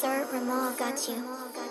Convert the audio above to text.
Sir Ramal got you.